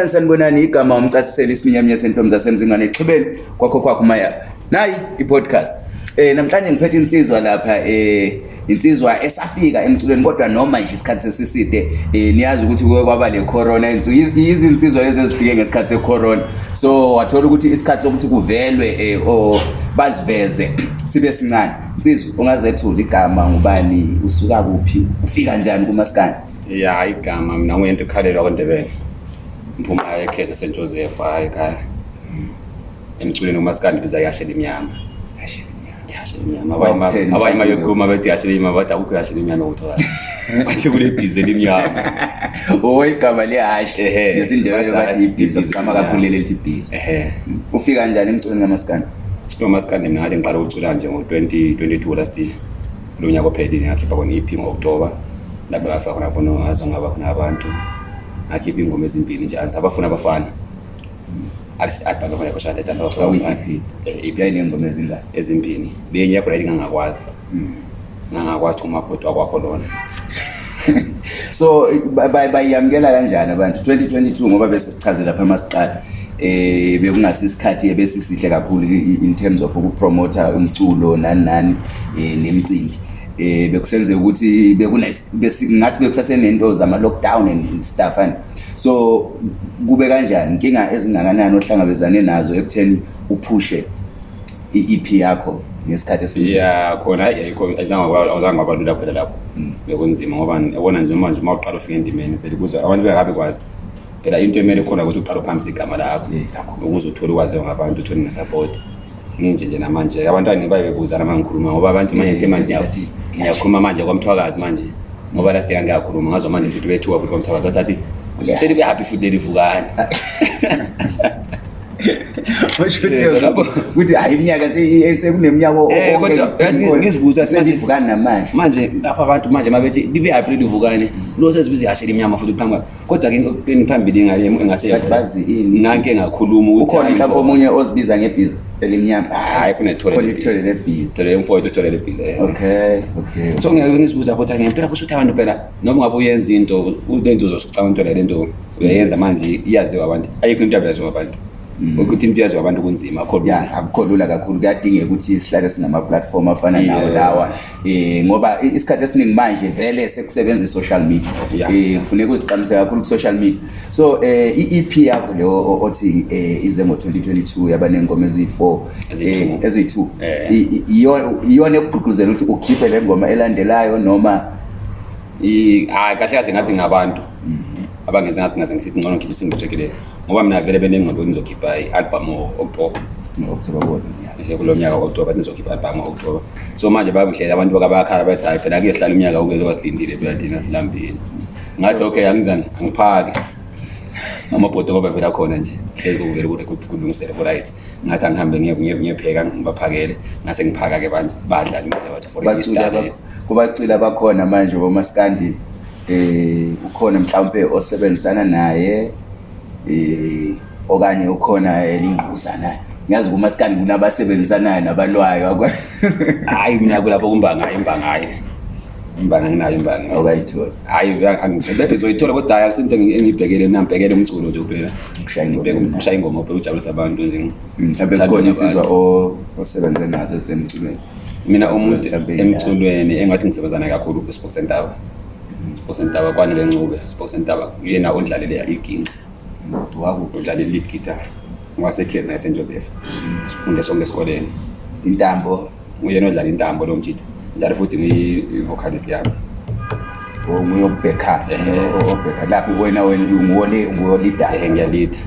kunjani sanibonani igama umchasiseli isiminyaminya sentombi zasemzingwane exhubeni kwakho kwakho umaya nayi i-podcast um namhlanje ngiphethe insizwa lapha um insizwa esafika emculweni kodwa noma nje isikhathi sesiside um niyazi ukuthi kuke kwaba le corona izinsizwa lezi ezifike ngesikhathi secorona so wathola ukuthi isikhathi sokuthi kuvelwe um or baziveze sibe sincane insizwa ungazethula igama ngubani usuka kuphi ufika njani kumasikane ya igama mina nguyento ukhalelwa kwendebele mphuma ekhethe st joseph hayi ka mm, emculweni umasikandi biza ihashe limnyama abanye mayokuma bethi ihashe limnyama bathi akukho ihashe limnyama kutholayo bathi kule bhize limnyama owo oh, igama lihashe nesindebelo bathi ibhize gama kakhulu lele lithi bhize ehe mm. ufika njani emculweni kamasikandi umasikandi mna ngathi ngiqala ukucula nje ngo-2022 last lo nyaka ophelini ngakhipha khona iphi ngo-oktoba lapho ngafika khona khona azongaba khona abantu akhiphe iingoma ezimbini nje andisabafuna abafana eh, eh, ibyayineengoma ezinga ezimbini benye yakho layo ndingangakwazi hmm. ngangakwathi umabhoti wakwakho lona so bayiyamkela kanjani abantu 2022 ngoba besesichazela phaa masiqala um eh, bekungasisikhathi ebesisihle kakhulu in terms of ukupromotha umculo nani nani um nemicimbi eh bekusenze ukuthi bekungathi bekusasenento zama-lockdown and stuff and so kube kanjani inkinga ezingakanani ohlangabezane nazo ekutheni uphushe i-ep yakho ngesikhathi esiya khona ayiazange wabalula phela lapho mm. bekunzima ngoba ebona nje manje uma uqala ufika endimeni phela ukuze abantu bengabe kwazi phela into emele khona ukuthi uqala phambi igama lakho ukuze uthole ukwaziwa ngabantu uthole ngesapoti nginje nje namanje abantu angibaye bebuzana uma ngikhuluma ngoba abantu manje ke manje ngiyakhuluma manje kwamthwakazi manje ngoba last year ngiyakhuluma ngazo manje futhi bethuwa futhi kwamthwakazi wathathi seli be happy futhi lelivukane eh, ukuthi hayi iminyaka eh, sekuneminyaka eh, ngizibuza selivukane namanje manje lapha abantu manje mabethi libe happy lelivukane mm. lo sezibuza iyashela iminyama futhi kuqhamba kodwa ke phambili ngase bazi ini nanke ngakhuluma ukuthi ukhona mhlawumbe omunye ozibiza ngebiza elimnyamaaoeso ngizibuza kuthi ngempela kusho ukuthi abantu phela noma ungabe uyenza into le nto uzosicaa into le nto uyayenza manje iyaziwa abantu ayikho into yabyaziwa abantu ukuthi mm-hmm. into yazi abantu kunzima ya akukho lula kakhulu kuyadingeka ukuthi sihlale sinama-platform afana nawo lawa um ngoba isikhathi esiningi manje vele sekusebenza i-social media um kufuneka uziqamise kakhulu ku-social media so um eh, i-ep yakho le othi um ize ngo-2022 yaba ney'ngoma eziyi-four eziyi-two iyona ekugqugquzela ukuthi ukhiphe le ngoma elandelayo noma hayi kahle kahle ngathi ngabantu mm-hmm abangezengathingaze ngisithi ngcono ngikhiphe isingitrek le ngoba mina vele benengqondo kuthi ngizokhipha i-albhum o-oktoba kulo mnyaka o-oktoba thi ngizokhipha i-albhum o-oktoba so manje babuhlele abantu bakabakhala bathi hayi phela kuyohlala umnyaka ukuze basilindile phela thina silambile ngathi okay angizani angiphake amabhoto ngoba vele akhona nje hleli kokuvele kulungisele ku-right ngathi angihambe ngiyepheka ngibaphakele ngase ngiphaka-ke manje badlala imali yabantu for kubacila bakhona manje bomasikandini eh ukhona mhlawumbe osebenzisana naye eh okanye ukhona elingquza na ngiyazi kuma sikandi kunabasebenzisanayo nabalwayo hayi mina kulapho kumbanga hayi imbanga hayi imbanga nginayo imbanga okayithola hayi angithebe zoyithola kodwa hayi akusinto engiyibhekele mina ngibhekele umculo nje kuphela ukushaya ingoma ukushaya ujabulisa abantu nje mm, mhlawumbe sikhona insizwa osebenze nazo ezemculweni mina umuntu emculweni engathi ngisebenzana kakhulu kwi-sport center sibosentaba kwanele ncube sibosentaba yena ondlaleleya iginqa wakudlalela igitar ngwasekhezi nayesent joseph sifunde sonke esikoleni intambo uyena odlala intambo lo mtshita njalo futhi ngiyi-vocalist yami oh, nguyokubhekha eh, oh, oh, laphi wena wena nguwolidaye ngiyalida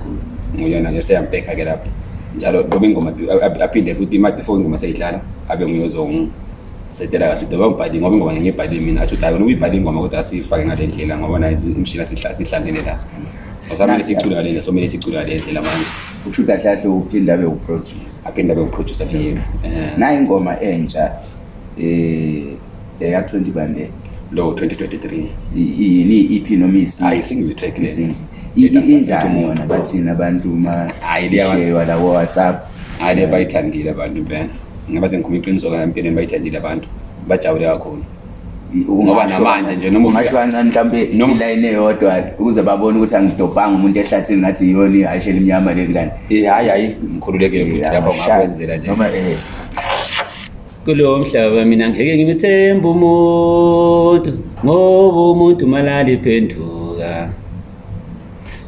nguyona nje seyambhekha ke lapho njalo loba ingoma aphinde futhi imatifo ingoma seyidlala abe nguyozongu sitela kahle ngoba ngibhale ngoba ngoba ngibhale mina athi uthi hayi uyibhale ingoma kodwa sifake ngale ndlela ngoba nayo imishila sihlangene la Ngizama sicule icula ngale ndlela somele sicula ngale ndlela manje. Ukusho ukuthi kahle kahle uphinda abe uproducer. Aphinda abe uproducer nje. Eh. Nayi ingoma entsha eh eya 20 bande lo 2023 yini iphi noma isi single track le injani yona bathina abantu ma hayi liyawa la WhatsApp hayi eh. bayithandile abantu bene ngoba sengikhuma iqiniso empilweni bayithandile abantu bajabule kakhulu ungoba namandla nje nomangasho kancane mhlawumbe ilayini eyodwa ukuze babone ukuthi angidobhanga umuntu ehlathini ngathi yiyona ihashe elimnyama leli kani eh, hhayi hhayi ngikhululekile lapho ngakwenzela nje eh. kulo mhlaba mina ngeke ngimthembe umuntu ngoba umuntu malali phenduka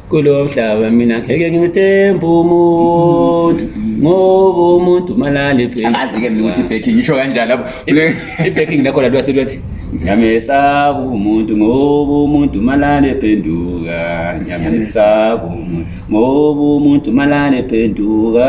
kulo mhlaba mina ngeke ngimthembe umuntu mm-hmm ngoba umuntu umalala ebekingazi-ke mina ukuthi ibekking isho kanjani lapho ibekking nakhona lathi nyamesaba umuntu ngoba umuntu malale phenduka nyamesaba ngoba umuntu malale phenduka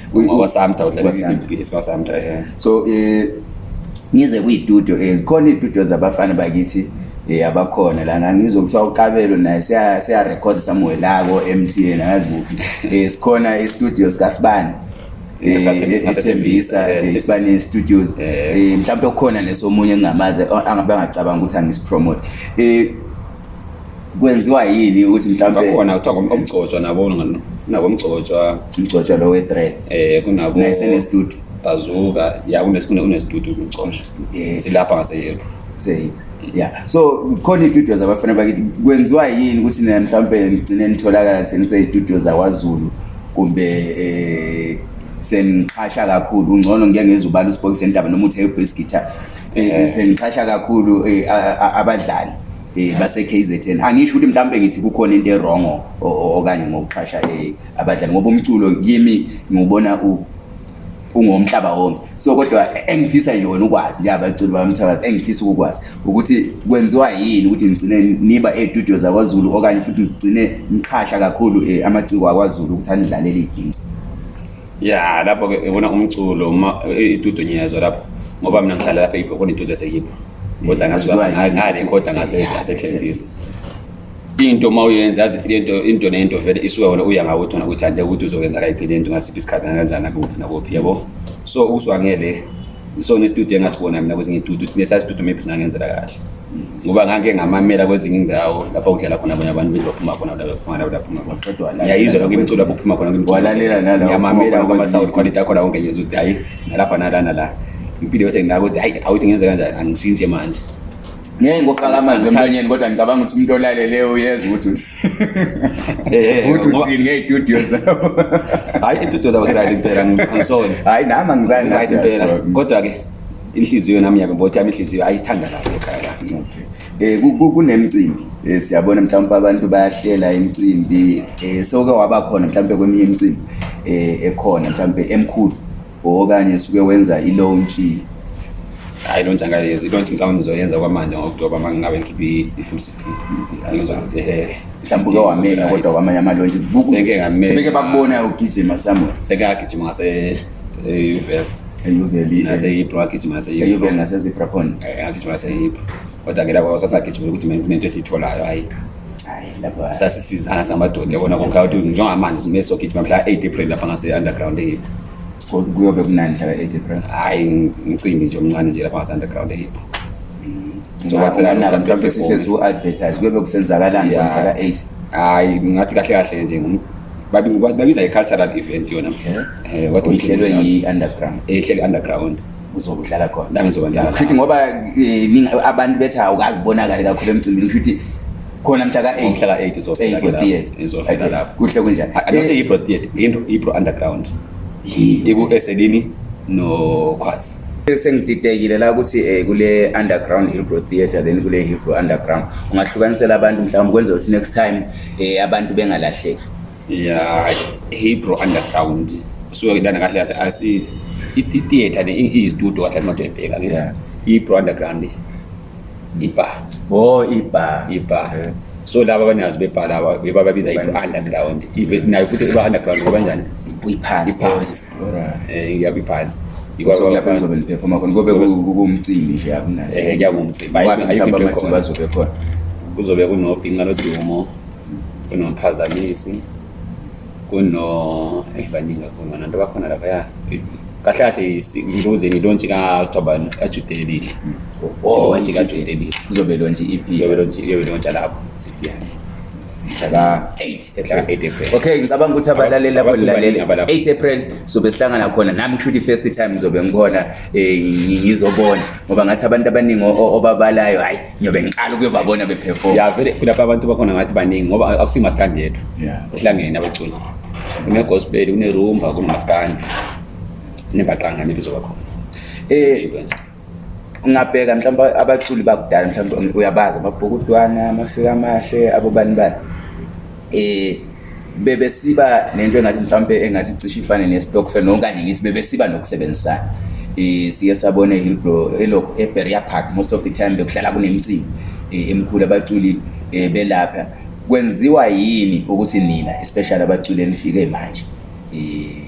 khonawasamtawasamta eh. so um ngize kuyitudio um eh, zikhona iy'tudio zabafana bakithi um abakhona lana ngizokuthiwa ukabelo naye siyarekhoda samwelako m t n angazi kuphi um sikhona istudio sikasibani ethembisa sibane-studios um mhlawumpe kukhona nesomunye engingamazi angabe angacabanga ukuthi angisipromote um kwenziwa yini ukuthi mhlawumbekhona kuthiwa omgcotshwa nabo nabomgcotshwa umgcotshwa lo wetred eh, um senestudio bazuka ya kunesitudio kumgcotshwa silapha ngaseyelo mm. ya so khona iy'tudio zabafana bakithi kwenziwa yini ukuthi na mhlawumpe nigcine nitholakala senisey'tudio zakwazulu kumbe um eh, seniqhasha kakhulu ungcono ngiyangeza ubala usibokisendaba noma uthi eyobesgita um eh, seniqhasha kakhulu abadlali eh base-kzn angisho ukuthi mhlawumbe ngithi kukhona into erongo okanye ngokuxhasha um abadlali ngoba umculo kimi ngiwubona ungomhlaba wonke so kodwa engifisa nje wena ukwazi njengabaculi bamthakazi engifisa ukukwazi ukuthi kwenziwa yini ukuthi ngigcine niba ey'tudio zakwazulu okanye futhi ngigcine ngiqhasha kakhulu um amaciko akwazulu ukuthi anidlalele iginci ya lapho-ke ibona umculo ma iy'tudio ngiyezwa lapho ngoba mina ngihlala lapho ibhokona iy'tudio zehipho kodwa ngazirekhoda ngasethembisa into ma uyenza yazi into into nento vele isuke wona uya ngawo uthona ukuthi ande ukuthi uzokwenza kayiphi lento ngasiphi isikhathi angenza nakuphi nakuphi yabo so usuwangele isona istudio engasibona mina kwezinye itudio nesa studio maybe singangenzela kahle ngoba ngake ngamamela kwezinye indawo lapho kudlala khona abanye abantu bezophuma khona bephuma la bephuma kodwa yayizwa lokho imiculo lapho khona ngimbona walalela nalawa ngamamela ngoba sound quality yakho la ungeyizuthi hayi nalapha nalana la, na la, na la ngipide bese nginako ukuthi hayi awuthi ngenze kanjani angishintshe manje ngeke ngofaka amazwi emlonyeni kodwa ngicabanga ukuthi umuntu olaleleyo uyeza ukuthi ukuthi eh, eh, eh, uthini ngey'tudio zabo hhayi iy'tudio zabo zirit impela angisone hhayi nami angizangiimpela kodwa-ke inhliziyo nami yabembothi yami inhliziyo ayithanda lapho ekhaya la um kunemcimbi um siyabona mhlawumpe abantu bayahlela imicimbi um soke waba khona mhlawumpe kweminye imicimbi um ekhona mhlawumpe emkhulu okanye suke wenza ilontshi hayi lontshi angayenza ilontshi mhlawumbi ndizoyenza kwamanje ngoktoba ma ngingabe ngikhiphe i-full mhlawumbi uke wamela kodwa kwamanye amalontshi seke bakubona ugijima samuel seke agijima ngaseuvel ngaseibrogijimangaseibrogijimangaseibro e-, kodwa ke lapho sasagijimela ukuthi nento esiyitholayo hayi sasisizana singamadoda yabona konke ukuthi njengamanje sumesogijima mhla-eight april lapha ngase-underground ehipo kuyobe kunanihlaka -april hhayi ngicimbi nje omncane nje lapha ngase-underground ehipo mm. ah, mhlampe sihle siku-advertise kuyobe kusenzakalani ngomhlaka-8 hhayi ngathi kahle kahle nje babiza i-cultural event yona kodwa eh, uh, eh, ihlelwe yi-underground ehlele i-underground uzobudlala khona nami ngizobadlalaushouthi ngoba eh, abantu bethi awukazibonakali kakhulu emcimbini kushouthi khona mhlaka-8hlaka-8 kuhle kunjani ah, ah, ibro theatre ibro underground ikuesedini eh, nokhwathi sengididekile la ukuthi um kule underground hebrew theatre then kule hebrew underground ungahlukanisela abantu mhlawumbe kwenza ukuthi next time um abantu bengalahleki ya hebrew underground suke lana kahle kahle itheatre ne iyistudio kahle kathi umathi ebheka kithi hebrew underground ibar o oh, ibar ibar so laba abanazi bebhala bebababiza i-underground nayo futhi iba-underground kuba njani iphansiyabo iphansi kuzobe kunobhinca lodumo kunomphazamisi kunobaningi eh, kakhulu anantu abakhona lapha ya kahle kahle ngibuzeni ilontshi ka-october ajude elihle lontshi kajude elihle uzobe lontshi iphiyobe lontsha lapho sidi yakhe okay ngicabanga ukuthi abalaleli lapho lilalele-eight april sobe sihlangana khona nami kushuthi i-first time ngizobe ngikhona um ngizobona ngoba ngathi abantu abaningi obabalayo hhayi ngiyobe ngiqala ukuyobabona bephefoma ya vele kulapho abantu bakhona ngathi baningi ngoba akusiymaskandi yedwa kuhlangene abaculi kune-gospel kune-rumba kunomaskandi nebahlangane lizoba khona um eh, ungabheka mhlawumbe abaculi bakudala mhlawumbe um, uyabazi amabhukudwana amafika amahle abobani bani um bebesiba nento engathi mhlawumbe engathi cishe ifane ne-stockfel okanye ngithi bebesiba nokusebenzisana um siye sabone hillbro eberia park most of the time bekuhlala kunemcimbi um emkhulu abaculi um belapha kwenziwa yini ukuthi nina especially abaculi enifike manje um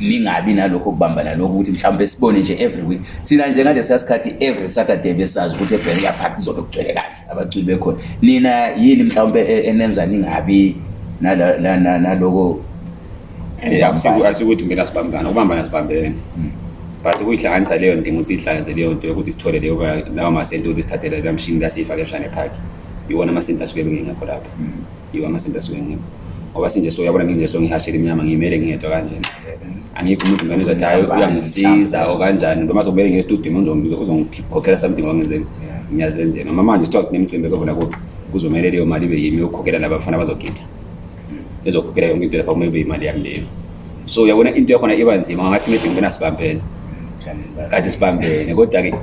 ningabi nalokho kubambana lokho ukuthi mhlawumbe sibone nje every week thina njengale siyasikhathi every saturday besazi ukuthi eberia park kuzobe kugcwele kahle abaculi bekhona nina yini mhlawumbe e, enenza ningabi naloko eh, asikuthi mina sibambana ukubambana sibambene hmm. but ukuyihlanganisa leyo ndinga ukuthi ihlanganise leyo nto yokuthi sithole leyo lawo masenti ukuthi sithathe lelamshini lasiyifake ebushane park iwona amasenti asuke bengengakho lapha hmm. iwo amasenti asuke bengengakho ngoba sinje so uyabona nginje so ngihashela iminyama ngiyimele ngiyedwa kanjena angikho umuntu mane uzathi hayi uyangisiza o kanjani noma sokumele ngiyestudium uzongikhokhela something wangenzeni ngiyazenzela noma manje kuthiwa sinemicimbi kobona kuphi kuzomele leyo mali ibe yimi yokukhokhela laba abafana bazogida hmm. ezokhokhela yonke into lapha kumele ibe yimali yami leyo so uyabona into yakhona iba nzima ngathi umede ngibena sibambele hmm, kade sibambene kodwa-ke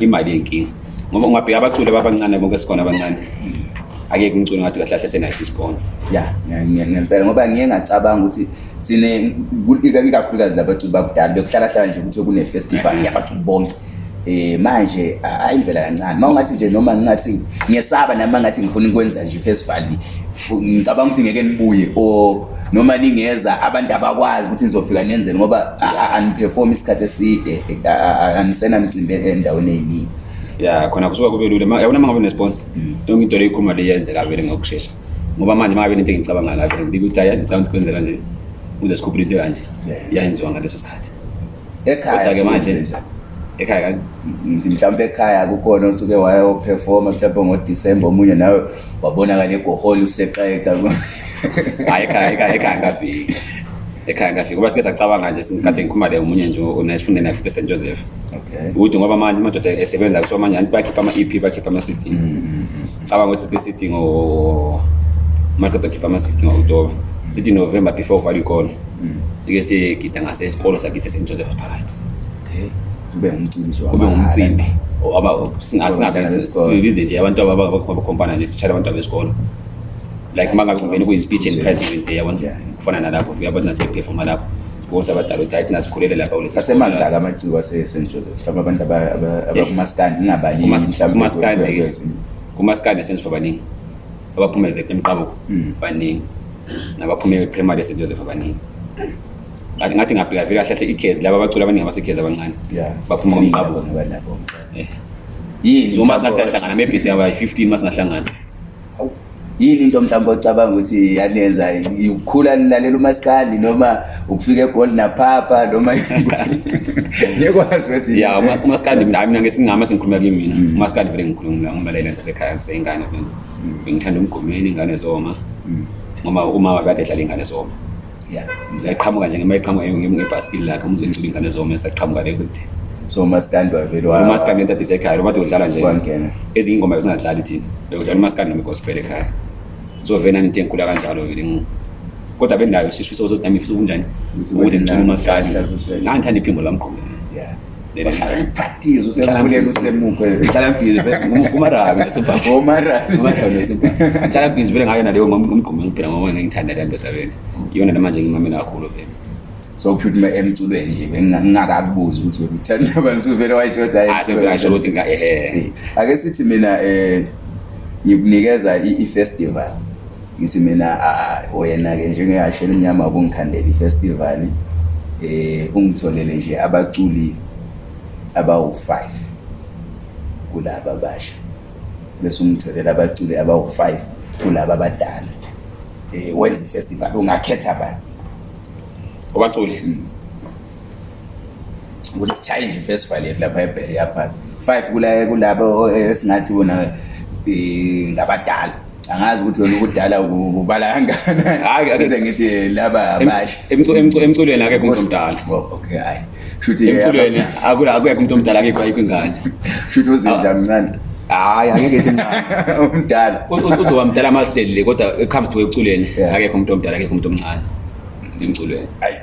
imali yenkinga ngoba ungabheka abaculi babancane bonke sikhona abancane hmm ake kungcono ngathi kahle kahle senathi sponsor ya ngempela ngoba ngiye ngacabanga ukuthi sine ikakhulukazi labaculi bakudala bekuhlalahlala nje ukuthi kune festival yabaculi bonke um manje hayi ndlela kancane uma ungathi nje noma ngingathi ngiyesaba nami uma ngathi ngifuna ukwenza nje ifestival ngicabanga ukuthi ngeke nibuye or noma ningeza abantu abakwazi ukuthi nizofika nenzeni ngoba aniperform isikhathi eside anisenamcimbi endaweni ey'ningi ya khona kusuka kube lula yabona uma ngabe nesponsor mm. yonke into leyo ikhuluma leyo yenzeka vele ngokushesha ngoba manje uma ngabe into engicabanga la vele ngibika ukuthi ayazi ngicabanga ukuthi kwenzeka nje uze sikhuphule into ekanje yayenziwa ngaleso sikhathi ekhayake manje ekhaya kani mhlawumpe ekhaya kukhona osuke wayoperforma mhlawumpe ngodisemba omunye nawe wabonakala egohole useqeda hayi ekhaya ekhaya ekhaya ngafiki ekhaya ngafiki ngoba sike sacabanga nje kade ngikhuluma leyo omunye nje onesifunde naye futhi esent joseph ukuthi ngoba manje amadoda esebenza kusho manje anti bakhipha ama-ep bakhipha ama-sitting mm, mm, mm. cabanga ukuthi sitting amadoda khipha ama ngo okutoba sithi november before uvalwa ikona sike siyegida ngasesikolo sagida st joseph phakathi kube ngumcimbi kube singabize nje abantu abakhompana nje sitshale abantu abesikolo like uma ngabe kuyi-speech and present day yabona kufana nalapho fika abantu naseperforma lapho ukuze abadala ukuthi ayithi nasikhulele lapha asemangaka amaciko ase-st joseph mhlawumbe abantu abakumaskandi ingabaningimhlawumbekumaskandi st joseph abaningi abaphumeze emqabo mm. baningi nabaphume primary st joseph abaningi ngathi ngabheka vele ahlahle ikhezi laba abaculi abaningi abasekhezi abancane baphuma kumqabo eh. yini uma singasiyahlangana mebhesi aba-fifteen uma singahlangana yini into mhlawumbe ocabanga ukuthi yanenza ukukhula lalela umasikandi noma ukufika egoli naphapa noma ngiyekwazi ukuthi ya umasikandi hayi mina ngesingama sengikhuluma kimi mina umasikandi vele ngikhuluma umlalela sasekhaya ngiseyingane bengithanda umgomeni ingane zoma ngoma uma wavade edlala ingane zoma ya ngizayiqhamuka nje ngema iqhamuka ngebhasikili lakhe umzoyincula ingane zoma esaqhamuka leyo so umasikandi wavele umasikandi entatisa ekhaya lomade udlala nje ezinye ingoma bezingadlali thina bekudlala umasikandi noma igospel ekhaya so vele nanito enkulu akanjalo vele kodwa benayo sifisa ukuthi nami ifisa ukunjani ukuthi ngicine umasikali nangithanda iphimbo lamqhuba practice usemfulela usemuphe ngihlala busy kumarabi ngihlala busy vele ngayona leyo ngomgqumo ngiphila ngoba ngengithanda le ndoda vele iyona namanje ngimamela kakhulu vele so kusho ukuthi emculweni nje ngingakakubuzi ukuthi wemthanda bantu vele wayisho ah, ukuthi ake sithi mina um ngikunikeza i-festival ngithi mina wena-ke njengehashe elimnyama ubungikhandela i-festival um ungitholele nje abaculi abawu-five kulaba abasha bese ungitholela abaculi abawu-five kulaba abadala um e, wenza i-festival ungakhetha bani abaculi hmm. ukuthi sishaye nje i-festival yethu lapha eberia park five kulaba esingathi bona um ngabadala angazi ukuthi wena ukudala ubala kangananize ngithi laba bahleemculweni akekho umuntu omdala akekho umuntu omdala akekho ayikho ingane shouthi uzinja mncane hayi angekethi mncane umdala uzoba mdala masileli le kodwa comes to eculweni akekho umuntu omdala akekho umuntu omncane ngemculweni hayi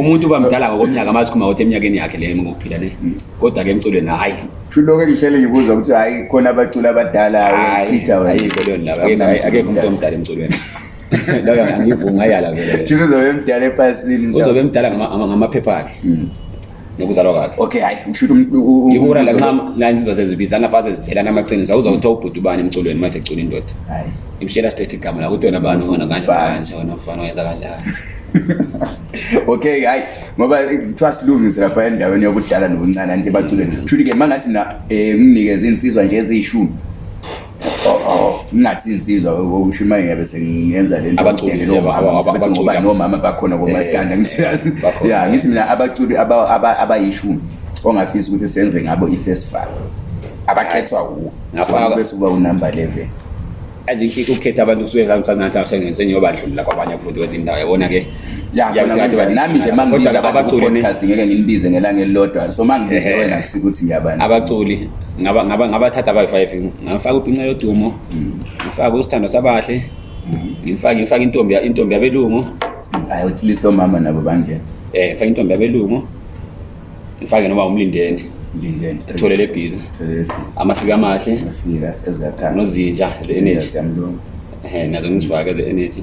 umuntu uba mdala ngokomnyaka amasikhuma kodwa eminyakeni yakhe le ngokuphila le kodwa-ke emculweni hayi kulokhu engihlele ngibuza ukuthi hayi khona abaculi abadalaayikho leyo akekho umuntu omdala emculweni loyo angivumi ngayala vele uzobe emdala ephasini uzobe emdala ngamaphepha akhe mm nokuzalwa kwakhe okay hayi mshutiihura um, um, um, lanxalanzizo sezibizana baze zithelana amaqiniso awuzawuthiwa ubhuti ubani emculweni umasecula indoda hayi imshela sithetha igama lakuthi wena bani ona kanje wena ah, mfana oyenza kanjani okay hayi ngoba kuthiwa silungise lapha endaweni yokudala nobuncane anti ebaculweni mshuthi mm. ke mangathi na um nginikeze iy'nsizwa nje eziyishumi ningathinsizwa ushumaye ngabe sengenza le ntongoba nomama bakhona komasikanda eh, eh, ya ngithi mina abaculi abayishumi ongafisa ukuthi senze ngabo i-first five abakhethwa kuwobesekuba unumber eleven azinhlike ukukhetha abantu kusuke ngaa sengenzenyeyobadlulula kwabanye futhi kwezindawo yabona-ke yanami nje mangiaaaast ngeke ngilibize ngelanga elilodwa so ma ngibize wena kusikuthi ngiyabaabaculi ngabathatha abayi-five ngamfaka ubhinca yodumo mm. ngifake usithando sabahle mm. ngifake intombi yabelungu list omama nabo bangena um eh, ngifake intombi yabelungu ngifake noba umlindene tholele ebhizi amafika amahle nozinja ze-energy eh, nazo ngizifake ze-energy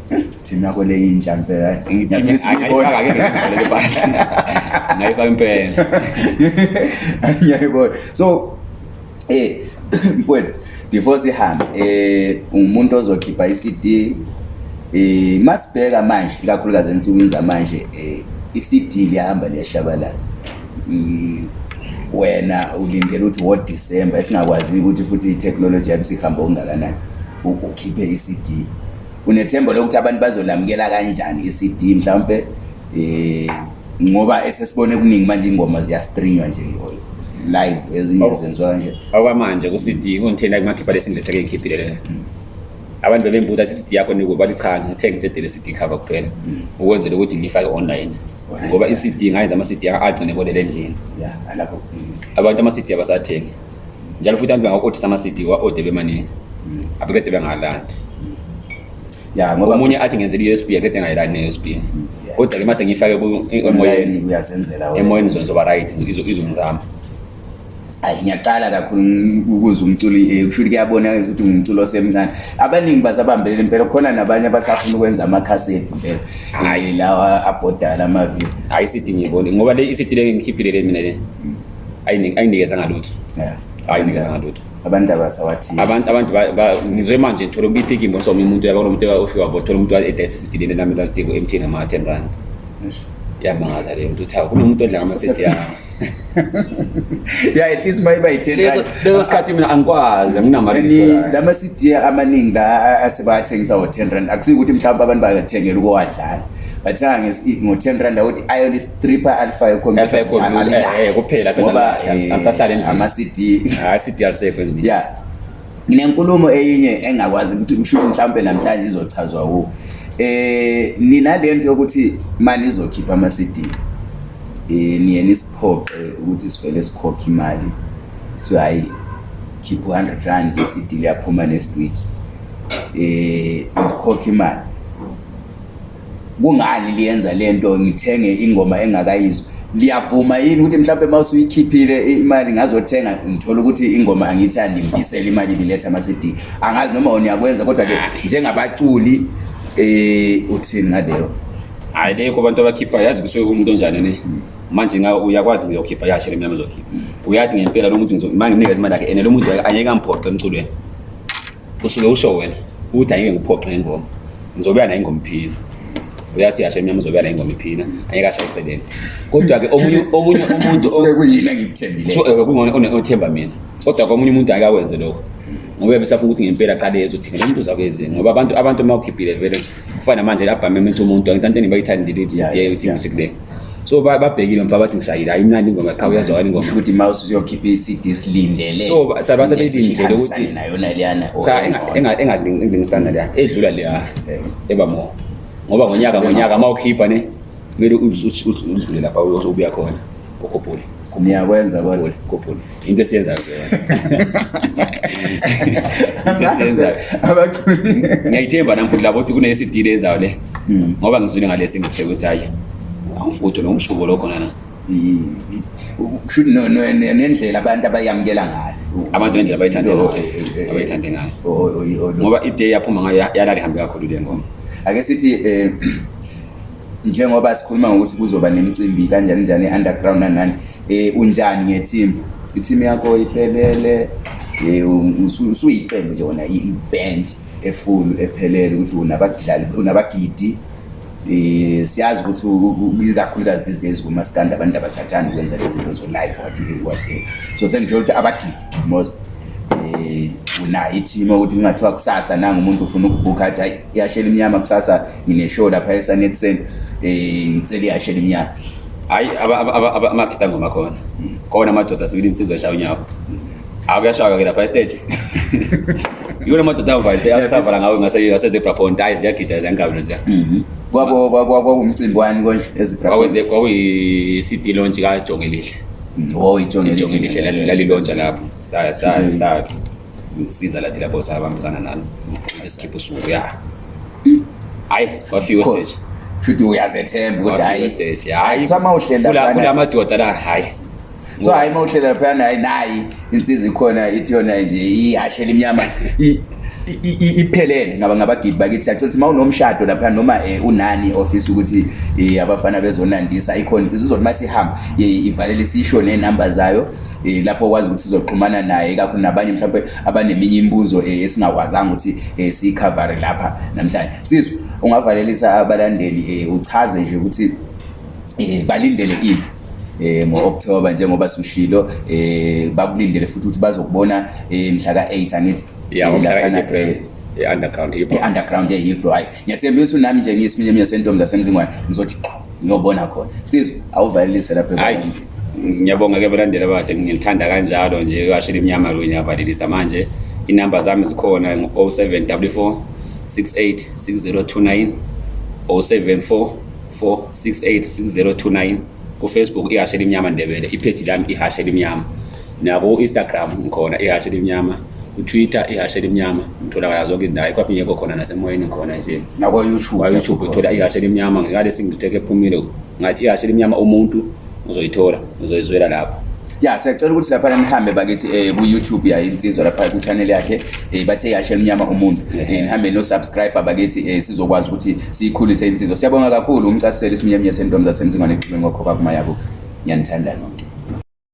thim yakho le yintsha mpela eh, ngayifaka impela ngiyayibona so eh mfowethu before sihambe eh umuntu ozokhipha i-cd eh masibheka manje ikakhulukazi ensukwini zamanje eh i-cd liyahamba liyashabalala wena ulindele ukuthi wo december esingakwazi ukuthi futhi i-technology yabe sihamba okungakanani ukhiphe i-cd unethembo lokuthi abantu bazolamukela kanjani i-cd mhlawumpe um ngoba esesibone kuningi manje ingoma ziyastrinywa nje live ezinye zenziwa nje okwamanje ku-cd kungithena kumakhipha lesingilethake ngikhiphilele mm. abantu bebembuza ukuthi i-cd yakho nikuba lichanga ngithenge ngithedele i-cd cover kuphela mm. ukwenzela ukuthi ngiyifake online ngoba i-cd ngayenza ama-cd agcine ebolele endlini abantu ama-cd abasathenge njalo futhi abantu bangaku-odisa ama-cd wa-ode mm. bemaningi abakede bengalandi yaomunye athi ngenzela i-u s b akede engayilani ne-u s b mm, kodwa-ke mase ngiyifake e-, e-, emoyeni zona zoba right izongizama hayi ngiyaqala kakhulu ukuze eh, umculo kushouthi kuyabonakaa ukuthi ngumculo osemncane abaningi basabambelele impela khona nabanye abasafuna ukwenza amakhaseti impela hayi eh, lawa abhodala amavili hayi isidi ngiyibone ngoba le isidi le ngikhiphile le mina le mm. ayinikezanga lutho yeah hayiaaaabantuabangizwe manje thola umuntu ipiki imbonisa omnye umuntu yabona umuntu ofika vo thola umuntu edayisa esidilini namelansitik emthini ngama-ten rand yamangaza leyo muntu uthi kunomuntu odla ngamasedi ya ya at least uma iba yi-tenleso sikhathi mina angikwazi anginamala ma-cd amaningi la asebathengisa ngo-ten rand akusuke ukuthi mhlawumpe abantu bathengela ukuwadlala batsenga ah, ngo-10 rand ukuthi ion istripe alpha yekompyutaamacd eh, eh, eh, ah, ya nenkulumo eyinye engakwazi ukuthi kushuthi mhlawumpe namhlanje izochazwa wo um ninale nto yokuthi manizokhipha ama-cd um niye nisiphoqe ukuthi sivele sikhokhe imali kuthi hhayi khiphe u-hundred rand le-cd liyaphuma next week um ikhokhe imali kungani liyenza lento ngithenge ingoma engakayizwa liyavuma yini ukuthi mhlawumbe uma usuyikhiphile imali ngazothenga ngithole ukuthi ingoma angithi andimbisele imali ibiletha ama-cd angazi noma uniyakwenza kodwa-ke njengabaculi um uthini ngaleyo hhayi lekho abantu abakhiphayo yazi kusuke umuntu onjani ne manje uyakwazi ngizokhipha yashele mina mizokhipha mm. uyathi ngempela lo muntu manginikeza imali yakhe ene lo muntu angeke amphoxe emculweni kusuke usho wena ukuthi angeke ngiphoxe ngengoma ngizobeya nayo ingomphila uyathi hashe mnyama uzobuya la ingoma iphina anyeke asha eceleni kodwa-ke omunye umuntuothemba eh, mina kodwa-ke omunye umuntu ake akwenze lokho ngoba besafuna ukuthi ngempela aqale ezothenga lomuntu uzakwezi ngoba abantu abantu uma ukhiphile vele kufana manje abhame mthi umuntu angithi antoni bayithandile ithiyeuthi kule so babhekile mfa bathi ngishayile hayi mnandi ingoma qha uyazwakala ingomaukuthi ma uyokhiphe i-cd silindeleso saba sebeyilindele ukuthi oh, engalingisana leya edlula leya eh. eba more ngoba ngonyaka ngonyaka uma ukhipha ne kumele udlule lapha obuya khona okhophule niyakwenza kodwa into esiyenzayo ngiyayithemba nami futhi labo ukuthi kunesidile ezayo le hmm. ngoba ngizwile ngalesi ngihle ukuthi hayi angifuthe lo mshubo lo khona na nendlela abantu abayamukela ngayo abantu nendlela abayithande ngayo ngoba iday yaphuma ngayo yalali hambe kakhulu le ngoma ake sithi um njengoba sikhuluma ngokuthi kuzoba nemicimbi kanjani njani e-underground nanani um unjani ngethimba ithimu yakho iphelele um usuyiqembe nje wona i-band efulu ephelele ukuthi unabagidi um siyazi ukuthi kakhulukazi these days kumasikandi abantu abasathandi ukwenza lezinto zo-life wathi wathe so sengisho ukuthi abagidi most unayo ithima ukuthi kungathiwa kusasa nanga umuntu ufuna ukubhukha athi hayi ihashela iminyama kusasa ngineshow lapha esanetsend um eh, ngicele ihashela iminyama hhayi amakhetha angoma khona kona amadoda sibili nsizwa eshaya unyawo hawu kuyashawa-ke lapha esteje yona amadoda avalisavala ngawo ngasezebrapont hayi ziyagida ziyankabelo ziya mhm. kwakuwumcimbi wani konjekwakuyi-cd lonje kajongelihle mm, oh, ijongelihle lalilontsha lapho sakhe mm ngisiza lathi lapho sabambisana nalo esikhipha usuku ya hayi hmm? wafika ustage futhi uyazethemba ukuthi hayi hayi uma uhlela la kula madoda la hayi so hayi uma uhlela phana hayi nayi insizwa ikhona ithi yona nje ihashela iminyama iphelele ngaba ngabagidi bakithi yacela ukuthi uma unomshado laphana noma um unani i-ofisi ukuthi eh, abafana bezonandisa ikhona insiza uzothi uma sihamba ivalele sisho ney'namba zayo um lapho okwazi ukuthi sizoxhumana naye kakhulu nabanye mhlawumpe abaneminye imibuzo um esingakwazanga ukuthi um siyikhavare lapha namhlanje sizwe ungavalelisa abalandeli um uchaze nje ukuthi um balindele ini um ngo-okthoba njengoba sushilo um bakulindele futhi ukuthi bazokubona um mhla ka-eight angithi yaeunderground eh, yehilbro hayi ngiyathembisa nami nje ngiyisiminye minye sentombi zasemzingwane ngizothi qho ngiyobona khona sizwe awuvalelise laphaayi ngiyabonga ke abalandela bahle ngilithanda kanjalo nje kashe imnyama lo ngiyavalelisa manje inumber zami zikhona ngu-07 w 4 6829 kufacebook ihashe elimnyama ndebele ipheji lami ihashe elimnyama naku-instagram ngikhona ihashe elimnyama kutwitter ihashe elimnyama ngitholakala zonke indawo ikwaphinye ekho khona nasemoyeni khona nje nakwayoutubewayoutube ithola ihashe elimnyama ngikade singiteke ephumile ngathi ihashe elimnyama umuntu uzoyithola uzoyizwela lapho ya siyacela ukuthi laphana nihambe bakithi um ku-youtube yainsizwa lapha ku-channel yakhe um bathe yashe elimnyama umuntu eh, nihambe no-subscribe bakithi um sizokwazi ukuthi siyikhulise insizwa siyabonga kakhulu umcasisele isiminyeminye sentomi zasemzingwane ekuxibeni kokhokwakumayabo ngiyanithanda nonke